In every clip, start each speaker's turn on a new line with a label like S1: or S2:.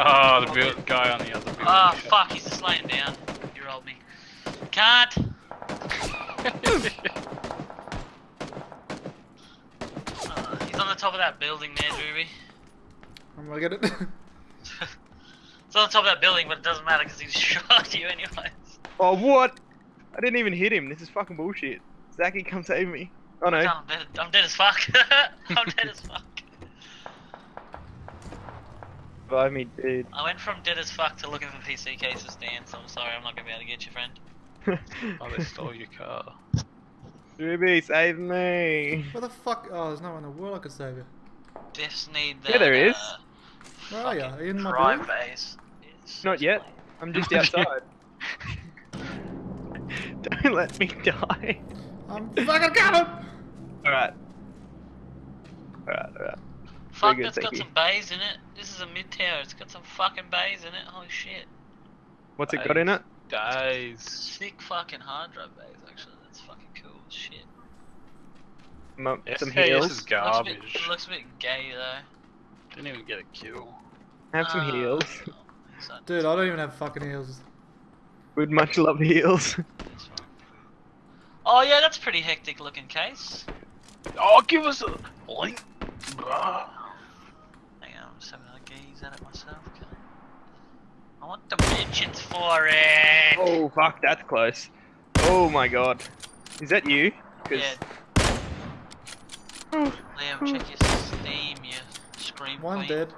S1: Oh, the build guy on the other building.
S2: Oh
S1: shot.
S2: fuck, he's just laying down. You rolled me. Can't. Uh, he's on the top of that building there, Drewby.
S3: I'm gonna get it.
S2: It's on the top of that building, but it doesn't matter because he shot you anyways.
S4: Oh, what? I didn't even hit him. This is fucking bullshit. Zachy, come save me. Oh no.
S2: I'm dead, I'm dead as fuck. I'm dead as fuck.
S4: Revive me, dude.
S2: I went from dead as fuck to looking for PC cases, Dan, so I'm sorry I'm not gonna be able to get you, friend.
S1: Oh, they stole your car.
S4: Ruby, save me.
S3: Where the fuck? Oh, there's no one in the world I could save you.
S2: Defs need that.
S4: Yeah, there is.
S2: Uh,
S3: Where are you? Are you in my
S2: prime
S3: building?
S2: base. It's
S4: Not yet. I'm just outside. Don't let me die.
S3: I'm fucking coming!
S4: Alright. Alright, alright.
S2: Fuck,
S4: good,
S2: that's got some bays in it. This is a mid tower. It's got some fucking bays in it. Holy shit.
S4: What's it got in it?
S1: Days.
S2: Sick fucking hard drive bays, actually. That's fucking cool as shit.
S4: Mo- some
S1: SKS is
S4: heals.
S2: Looks a, bit,
S1: garbage.
S2: it looks a bit gay though.
S1: Didn't even get a kill.
S4: Have some
S2: Ah,
S4: heals.
S2: so-
S3: Dude, I don't even have fucking heals.
S4: Would much love heals.
S2: Oh yeah, that's a pretty hectic looking case.
S1: Oh, give us a link. Bruh.
S2: Hang on, I'm just having a gaze at it myself. Okay. I want the mentions for it.
S4: Oh fuck, that's close. Oh my god. Is that you? 'Cause-
S2: Yeah. Liam, check your Steam, you scream
S3: One
S2: queen.
S3: dead.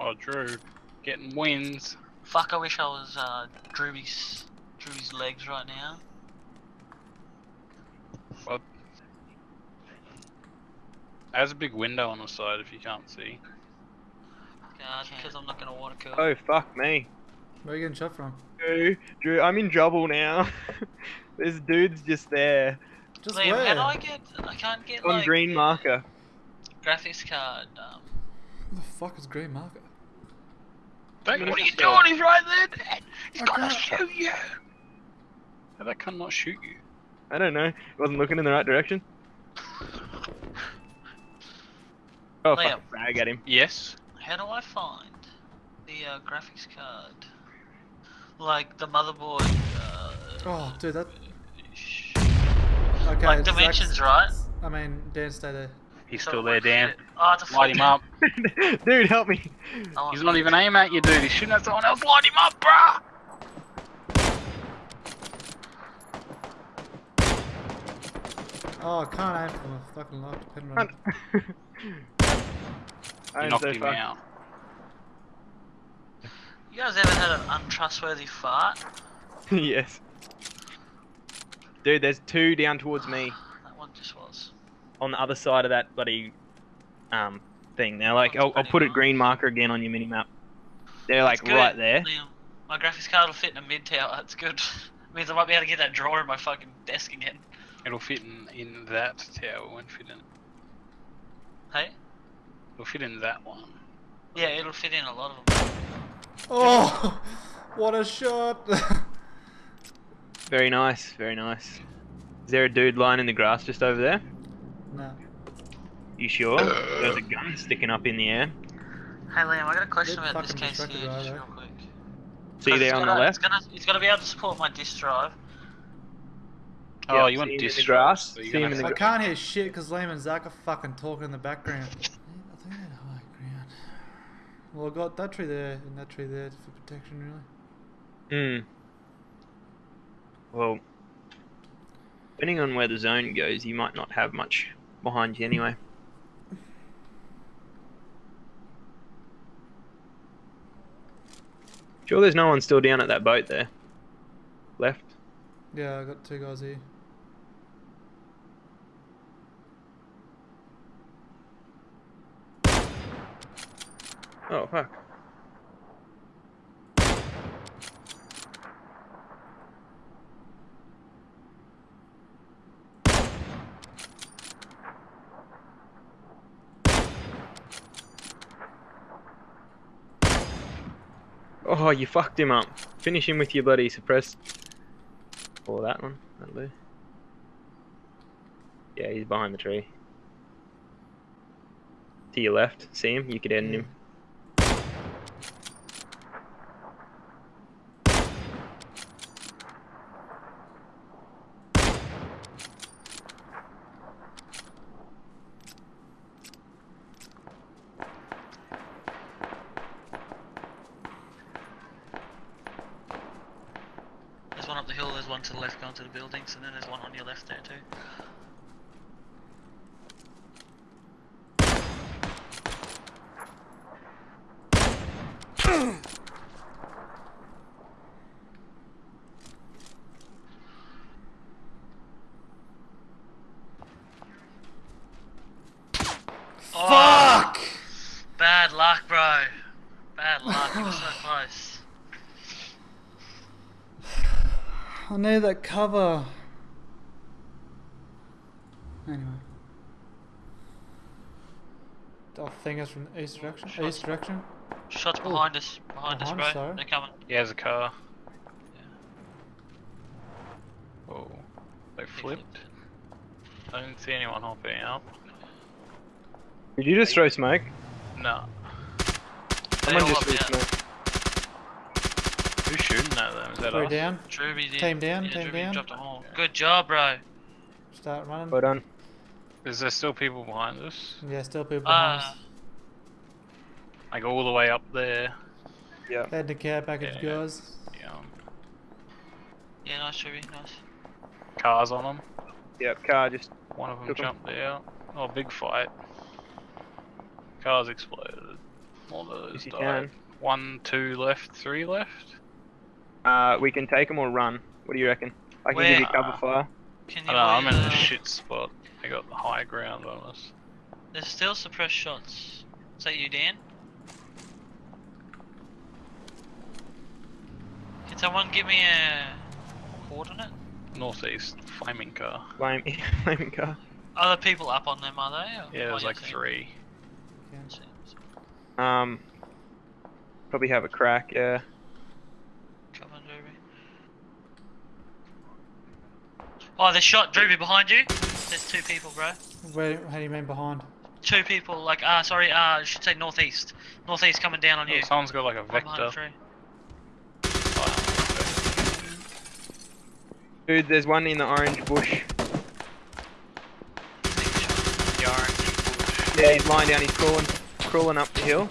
S1: Oh, Drew. Getting wins.
S2: Fuck, I wish I was uh, Drewby's, Drewby's legs right now.
S1: Well, there's a big window on the side if you can't see.
S2: God, because I'm not gonna water kill.
S4: Oh fuck me.
S3: Where are you getting shot from?
S4: Drew, Drew, I'm in trouble now. this dudes just there.
S3: Just
S2: Liam,
S3: where?
S2: how do I get? I can't get
S4: On
S2: like
S4: green marker.
S2: graphics card. Um,
S3: What the fuck is green marker?
S1: What are you
S4: still.
S1: doing? He's right there. Dad. He's
S3: I
S1: gonna shoot you. How that can not shoot you?
S4: I don't know. He Wasn't looking in the right direction. Oh
S2: Liam.
S4: fuck, frag at him.
S1: Yes.
S2: How do I find the uh, graphics card? Like the motherboard. Uh,
S3: Oh, dude, that.
S2: sh-
S3: Okay.
S2: like
S3: Zach's-
S2: dimensions, right?
S3: I mean, Dan, stay there.
S1: He's
S2: So
S1: still there, Dan.
S2: shit? Oh, it's a
S1: Light him up.
S4: Dude, help me.
S2: I
S1: He's not even aiming at you, dude. He's shooting at someone else. Light him up, bruh.
S3: Oh, I can't aim for my fucking life depending on.
S4: Run.
S1: You
S4: I'm
S1: knocked
S4: so
S1: him
S4: fucked.
S1: out.
S2: You guys ever had an untrustworthy fart?
S4: yes. Dude, there's two down towards me
S2: That one just was.
S4: on the other side of that bloody um thing. Now, like, I'll, I'll put it
S2: nice.
S4: green marker again on your mini map. They're like
S2: Good,
S4: right there.
S2: Liam. My graphics card will fit in a mid tower. That's good. means I might be able to get that drawer in my fucking desk again.
S1: It'll fit in, in that tower. It won't fit in.
S2: Hey?
S1: It'll fit in that one.
S2: Yeah, it'll fit in a lot of them.
S3: Oh, what a shot!
S4: Very nice, very nice. Is there a dude lying in the grass just over there?
S3: no.
S4: You sure? There's a gun sticking up in the air.
S2: Hey Liam, I got a question
S3: Bit
S2: about this case here,
S3: right
S2: just real quick.
S4: See you
S2: 'Cause
S4: there
S2: it's
S4: on the
S2: gonna-
S4: left?
S2: It's gonna, it's gonna be able to support my disk drive.
S1: Oh,
S4: Yeah,
S1: you want
S4: see him
S1: disk
S4: grass?
S1: drive, so you're
S4: See him in
S3: I
S4: the
S1: have
S3: can't hear shit because Liam and Zach are fucking talking in the background. I think they're high ground. Well, I got that tree there and that tree there for protection, really.
S4: Hmm. Well, depending on where the zone goes, you might not have much behind you anyway. Sure, there's no one still down at that boat there. Left.
S3: Yeah, I got two guys here.
S4: Oh fuck. Oh, you fucked him up. Finish him with your bloody suppressed. Or that one. That'll do. Yeah, he's behind the tree. To your left. See him? You could end him.
S2: hill, there's one to the left going to the buildings, and then there's one on your left there too. Oh,
S3: Fuck!
S2: Bad luck, bro. Bad luck. you were so close.
S3: I know that cover. Anyway. I think it's from the east direction.
S2: Shots.
S3: East direction.
S2: Shots
S3: Oh.
S2: behind us. Behind, us,
S3: Behind
S2: bro.
S3: us, sorry.
S2: They're coming.
S1: Yeah, there's a car. Oh, they
S2: They
S1: flipped. I didn't see anyone hopping out.
S4: Did you just throw smoke?
S1: No.
S2: They
S4: Someone
S2: all
S4: just
S2: up
S4: threw smoke.
S1: Who's shooting at them? Is that
S3: Three
S1: us?
S3: down.
S2: Druby did.
S3: Team down,
S2: Yeah,
S3: team
S2: Druby
S3: down.
S2: dropped a hole. Good job, bro.
S3: Start running.
S4: Well done.
S1: Is there still people behind us?
S3: yeah, still people behind
S2: Ah.
S3: us.
S1: Like all the way up there.
S4: Yeah.
S3: Head to care package,
S1: Yeah.
S3: guys.
S1: Yeah.
S2: Yeah, nice, Druby. Nice.
S1: Cars on them.
S4: Yep. Car just.
S1: One of them
S4: Took 'em.
S1: jumped out. Oh, big fight. Cars exploded. All those died.
S4: can.
S1: One, two left, three left.
S4: Uh, we can take them or run. What do you reckon? I can give you
S1: Where?
S4: cover fire.
S2: Can
S1: I
S2: you
S1: know, I'm in a
S2: uh,
S1: shit spot. I got the high ground on us.
S2: There's still suppressed shots. Is that you, Dan? Can someone give me a coordinate?
S1: Northeast, flaming car.
S4: Flame, flaming car.
S2: Other people up on them, are they? or-
S1: Yeah,
S2: oh,
S1: there's
S2: you
S1: like
S2: see-
S1: three.
S3: Okay.
S2: see- see.
S4: Um, probably have a crack. Yeah.
S2: Come on, Druby. Oh, the shot Druby behind you. There's two people, bro.
S3: Where? How do you mean behind?
S2: Two people, like, ah, sorry, ah, I should say northeast. Northeast coming down on you.
S1: Oh, someone's got like a
S2: One behind the
S1: vector.
S4: Dude, there's one in the orange bush.
S1: The orange bush.
S4: Yeah, he's lying down. He's crawling, crawling up the hill.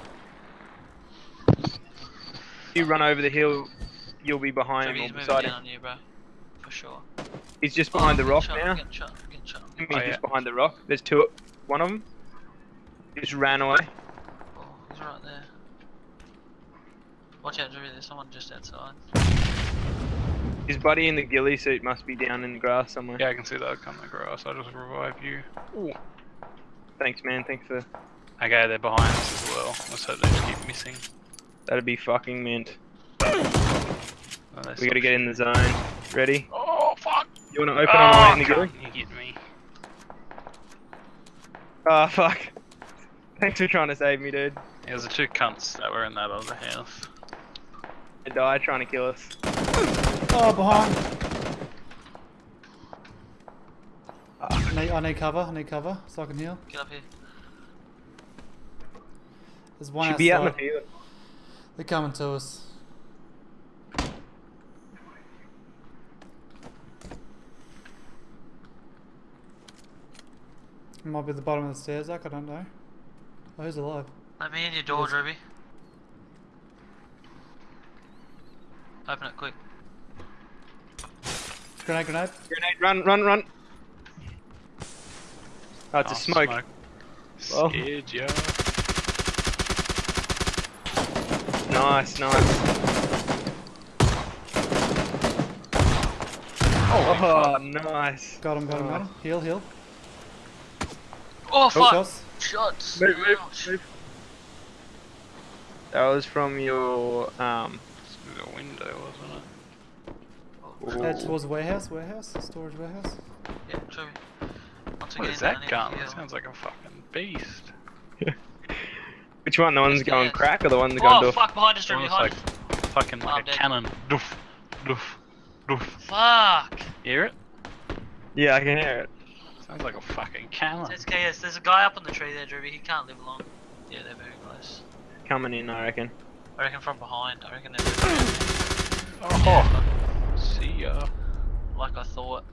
S4: You run over the hill, you'll be behind
S2: Druby,
S4: him or beside him.
S2: on you, bro. For sure.
S4: He's just oh, behind
S2: Oh,
S4: the rock
S2: getting shot,
S4: now.
S2: Getting shot, getting shot.
S4: Oh, he's
S1: Oh,
S4: just
S1: yeah.
S4: behind the rock. There's two. One of them just ran away.
S2: Oh, he's right there. Watch out, Druby, there's someone just outside.
S4: His buddy in the ghillie suit must be down in the grass somewhere.
S1: Yeah, I can see that come the grass. I'll just revive you.
S4: Thanks, man. Thanks for.
S1: Okay, they're behind us as well. Let's hope they just keep missing.
S4: That'd be fucking mint.
S1: Oh,
S4: We
S1: stop
S4: gotta get in the zone. Ready?
S1: Oh fuck!
S4: You wanna open
S1: oh,
S4: on light in the ghillie?
S1: cunt, you hit me.
S4: Ah, fuck. Thanks for trying to save me, dude.
S1: There's the two cunts that were in that other house.
S4: They died trying to kill us.
S3: Oh, behind. I need, I need cover. I need cover so I can heal.
S2: Get up here.
S3: There's one
S4: Should be out in the field.
S3: They're coming to us. It might be at the bottom of the stairs, Zach, I don't know. Oh, who's alive?
S2: Let me in your door,
S3: Yes.
S2: Druby. Open it quick.
S3: Grenade, grenade.
S4: Grenade, run, run, run. Oh, it's a
S1: Oh,
S4: smoke. Well.
S1: Scared ya.
S4: Nice, nice. Oh, nice.
S3: Got him, got him, got him. Heal, heal.
S2: Oh, fuck!
S3: Shots.
S2: Shots!
S4: Move, move, move. That was from your um.
S1: Through the window, wasn't it?
S3: Head
S4: ooh.
S3: towards the warehouse, warehouse, storage warehouse.
S2: Yeah, Druby. Once
S1: What
S2: again,
S1: is that gun?
S2: to
S1: That
S2: heal.
S1: sounds like a fucking beast.
S4: Which one? The one's
S2: Just
S4: going crack or the one that's going
S2: Oh, fuck, behind us, Druby,
S1: Almost
S2: behind
S1: like
S2: us.
S1: fucking
S2: Oh,
S1: like
S2: I'm
S1: a
S2: dead.
S1: cannon. Doof, doof, doof.
S2: Fuck!
S1: You hear it?
S4: Yeah, I can hear it.
S1: Sounds like a fucking cannon.
S2: It's KS. There's a guy up on the tree there, Druby. He can't live long. Yeah, they're very close.
S4: Coming in, I reckon.
S2: I reckon from behind. I reckon they're very
S1: Oh, see ya.
S2: like I thought.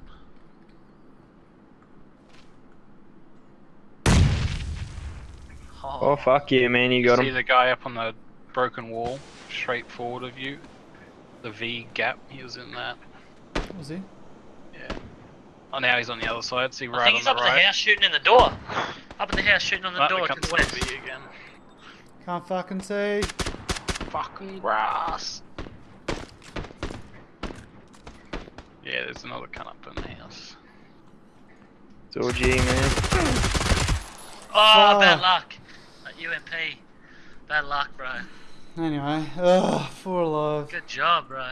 S4: Oh, oh fuck you, man! You got
S1: see
S4: him.
S1: the guy up on the broken wall, straight forward of you. The V gap, he was in that.
S3: Was he?
S1: Yeah. Oh, now he's on the other side. See
S2: I
S1: right
S2: think
S1: on
S2: he's
S1: the
S2: up at
S1: right.
S2: the house shooting in the door. Up at the house shooting on the
S1: Right,
S2: door
S1: we
S2: to
S1: come
S2: the
S1: to
S2: west.
S1: the again.
S3: Can't fucking see.
S1: Fucking grass. Yeah, there's another cunt up in the house.
S4: It's all G, man.
S2: Oh, bad luck. That UMP. Bad luck, bro.
S3: Anyway, ugh, four alive.
S2: Good job, bro.